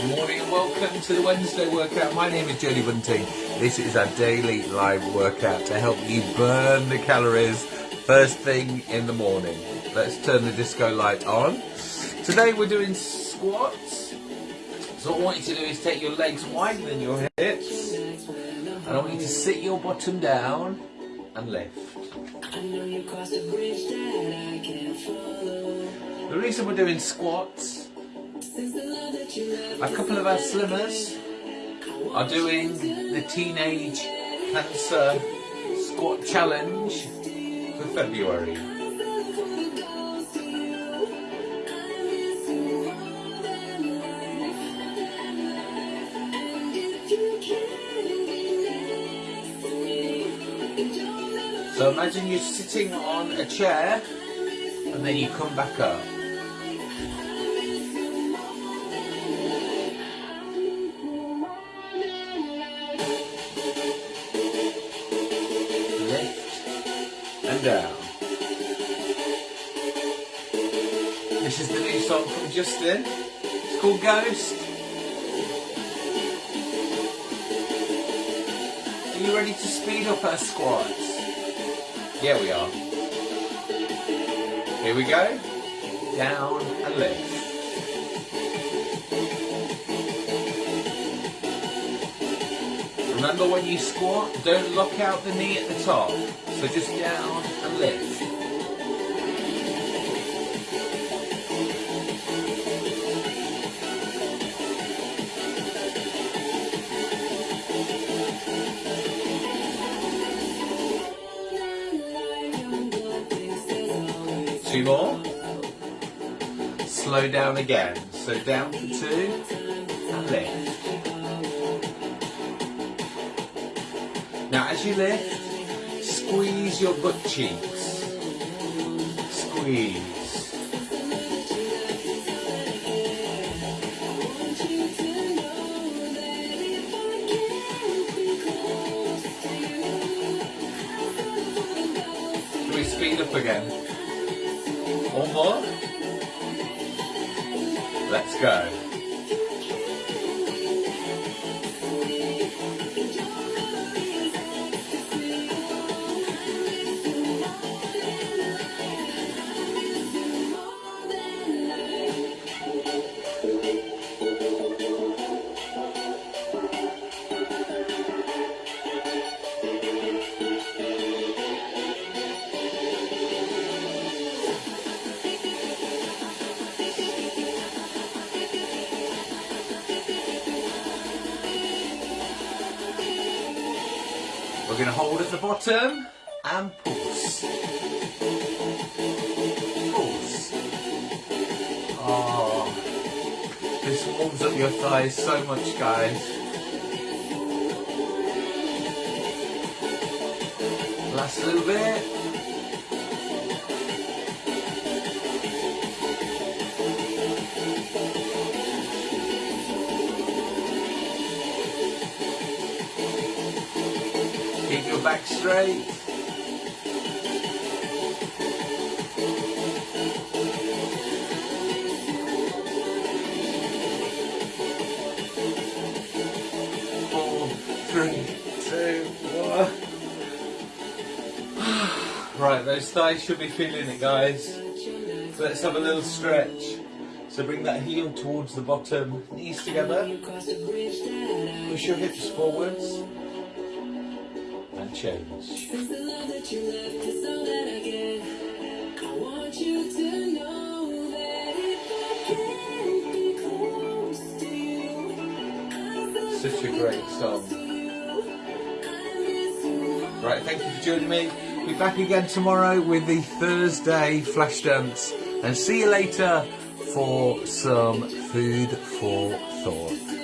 Good morning and welcome to the Wednesday workout. My name is Jody Bunting. This is our daily live workout to help you burn the calories first thing in the morning. Let's turn the disco light on. Today we're doing squats. So what I want you to do is take your legs wider than your hips. And I want you to sit your bottom down and lift. The reason we're doing squats a couple of our slimmers are doing the Teenage Cancer Squat Challenge for February. So imagine you're sitting on a chair and then you come back up. And down. This is the new song from Justin. It's called Ghost. Are you ready to speed up our squats? Yeah, we are. Here we go. Down and lift. Remember when you squat, don't lock out the knee at the top. So just down and lift. Two more. Slow down again. So down for two and lift. Now as you lift, squeeze your butt cheeks. Squeeze. Can we speed up again? One more? Let's go. Going to hold at the bottom and pulse. Pulse. Oh, ah, this warms up your thighs so much, guys. Last little bit. Keep your back straight. Four, three, two, one. Right, those thighs should be feeling it, guys. So let's have a little stretch. So bring that heel towards the bottom, knees together. Push your hips forwards change. Such a great song. Right, thank you for joining me. Be back again tomorrow with the Thursday flash dance. And see you later for some food for thought.